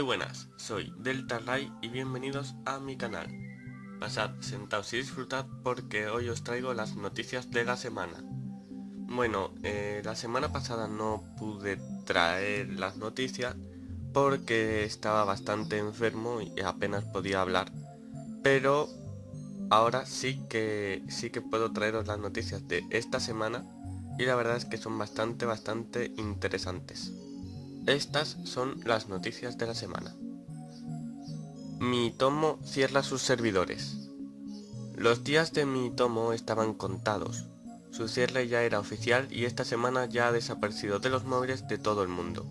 Muy buenas, soy Delta Ray y bienvenidos a mi canal. Pasad, sentaos y disfrutad porque hoy os traigo las noticias de la semana. Bueno, eh, la semana pasada no pude traer las noticias porque estaba bastante enfermo y apenas podía hablar. Pero ahora sí que, sí que puedo traeros las noticias de esta semana y la verdad es que son bastante, bastante interesantes. Estas son las noticias de la semana. Mi tomo cierra sus servidores. Los días de mi tomo estaban contados. Su cierre ya era oficial y esta semana ya ha desaparecido de los móviles de todo el mundo.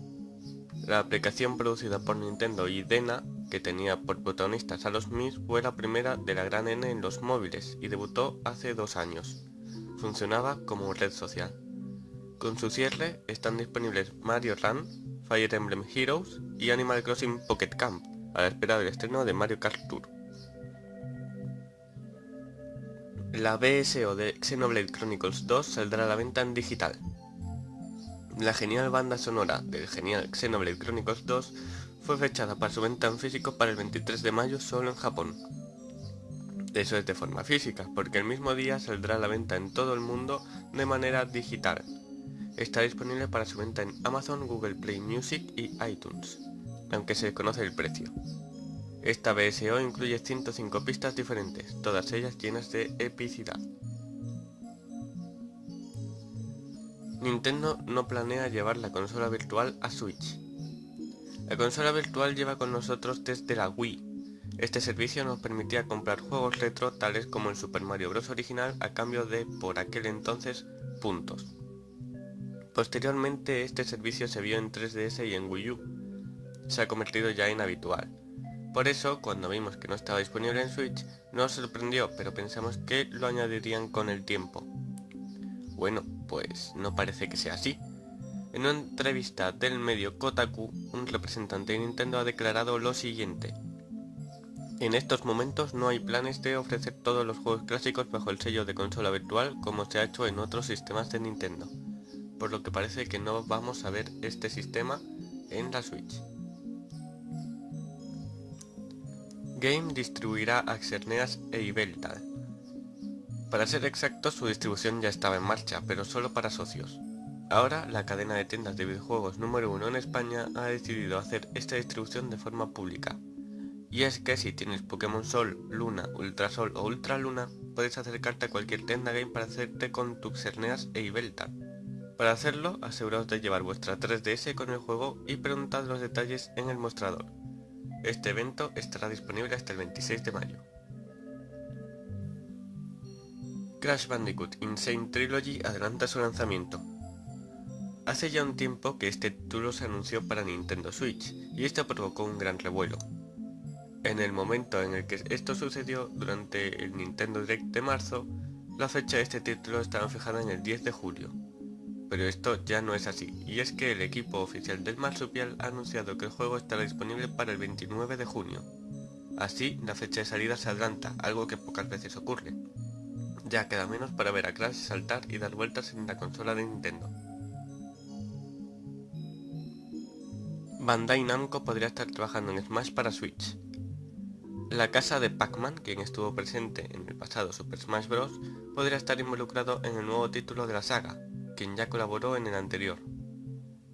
La aplicación producida por Nintendo y Dena, que tenía por protagonistas a los Mis, fue la primera de la gran N en los móviles y debutó hace dos años. Funcionaba como red social. Con su cierre están disponibles Mario Run, Fire Emblem Heroes y Animal Crossing Pocket Camp, a la espera del estreno de Mario Kart Tour. La BSO de Xenoblade Chronicles 2 saldrá a la venta en digital. La genial banda sonora del genial Xenoblade Chronicles 2 fue fechada para su venta en físico para el 23 de mayo solo en Japón. Eso es de forma física, porque el mismo día saldrá a la venta en todo el mundo de manera digital, Está disponible para su venta en Amazon, Google Play Music y iTunes, aunque se desconoce el precio. Esta BSO incluye 105 pistas diferentes, todas ellas llenas de epicidad. Nintendo no planea llevar la consola virtual a Switch. La consola virtual lleva con nosotros desde la Wii. Este servicio nos permitía comprar juegos retro tales como el Super Mario Bros. original a cambio de, por aquel entonces, puntos. Posteriormente este servicio se vio en 3DS y en Wii U. Se ha convertido ya en habitual. Por eso, cuando vimos que no estaba disponible en Switch, nos sorprendió, pero pensamos que lo añadirían con el tiempo. Bueno, pues no parece que sea así. En una entrevista del medio Kotaku, un representante de Nintendo ha declarado lo siguiente. En estos momentos no hay planes de ofrecer todos los juegos clásicos bajo el sello de consola virtual como se ha hecho en otros sistemas de Nintendo por lo que parece que no vamos a ver este sistema en la Switch. Game distribuirá a Xerneas e Ibeltal. Para ser exacto, su distribución ya estaba en marcha, pero solo para socios. Ahora, la cadena de tiendas de videojuegos número uno en España ha decidido hacer esta distribución de forma pública. Y es que si tienes Pokémon Sol, Luna, Ultrasol o Ultraluna, puedes acercarte a cualquier tienda game para hacerte con tu Xerneas e Ibeltal. Para hacerlo, aseguraos de llevar vuestra 3DS con el juego y preguntad los detalles en el mostrador. Este evento estará disponible hasta el 26 de mayo. Crash Bandicoot Insane Trilogy adelanta su lanzamiento. Hace ya un tiempo que este título se anunció para Nintendo Switch, y esto provocó un gran revuelo. En el momento en el que esto sucedió, durante el Nintendo Direct de marzo, la fecha de este título estaba fijada en el 10 de julio, pero esto ya no es así, y es que el equipo oficial del Marsupial ha anunciado que el juego estará disponible para el 29 de junio. Así, la fecha de salida se adelanta, algo que pocas veces ocurre. Ya queda menos para ver a Crash saltar y dar vueltas en la consola de Nintendo. Bandai Namco podría estar trabajando en Smash para Switch. La casa de Pac-Man, quien estuvo presente en el pasado Super Smash Bros., podría estar involucrado en el nuevo título de la saga, quien ya colaboró en el anterior.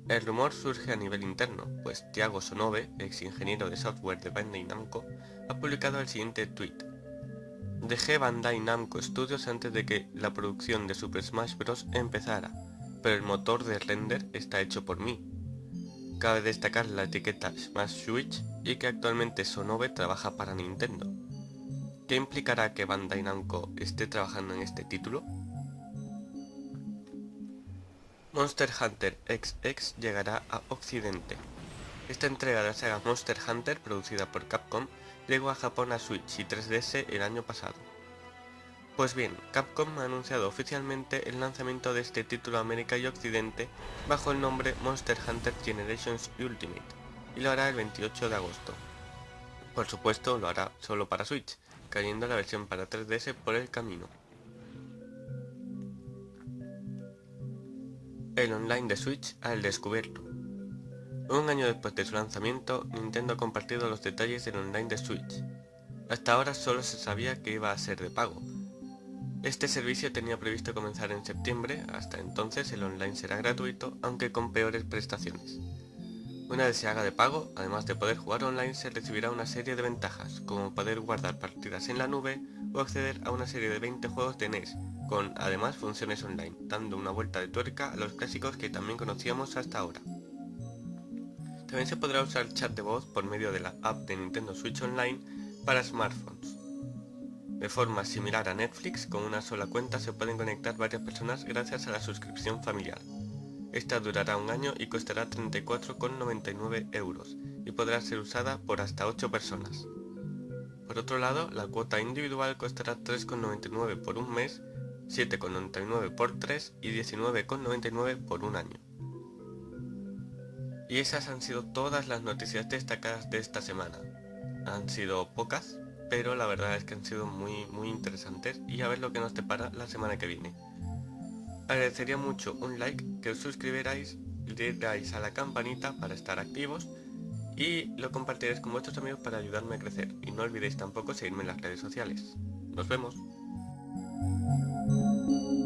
El rumor surge a nivel interno, pues Thiago Sonobe, ex ingeniero de software de Bandai Namco, ha publicado el siguiente tweet. Dejé Bandai Namco Studios antes de que la producción de Super Smash Bros. empezara, pero el motor de render está hecho por mí. Cabe destacar la etiqueta Smash Switch y que actualmente Sonobe trabaja para Nintendo. ¿Qué implicará que Bandai Namco esté trabajando en este título? Monster Hunter XX llegará a Occidente. Esta entrega de la saga Monster Hunter, producida por Capcom, llegó a Japón a Switch y 3DS el año pasado. Pues bien, Capcom ha anunciado oficialmente el lanzamiento de este título a América y Occidente bajo el nombre Monster Hunter Generations Ultimate, y lo hará el 28 de agosto. Por supuesto, lo hará solo para Switch, cayendo la versión para 3DS por el camino. El online de Switch al descubierto. Un año después de su lanzamiento, Nintendo ha compartido los detalles del online de Switch. Hasta ahora solo se sabía que iba a ser de pago. Este servicio tenía previsto comenzar en septiembre, hasta entonces el online será gratuito, aunque con peores prestaciones. Una vez se haga de pago, además de poder jugar online, se recibirá una serie de ventajas, como poder guardar partidas en la nube o acceder a una serie de 20 juegos de NES, con además funciones online, dando una vuelta de tuerca a los clásicos que también conocíamos hasta ahora. También se podrá usar chat de voz por medio de la app de Nintendo Switch Online para smartphones. De forma similar a Netflix, con una sola cuenta se pueden conectar varias personas gracias a la suscripción familiar. Esta durará un año y costará 34,99 euros y podrá ser usada por hasta 8 personas. Por otro lado, la cuota individual costará 3,99 por un mes, 7,99 por 3 y 19,99 por un año. Y esas han sido todas las noticias destacadas de esta semana. Han sido pocas, pero la verdad es que han sido muy muy interesantes y a ver lo que nos depara la semana que viene. Agradecería mucho un like, que os suscribierais, le dais a la campanita para estar activos y lo compartiréis con vuestros amigos para ayudarme a crecer. Y no olvidéis tampoco seguirme en las redes sociales. Nos vemos. Thank you.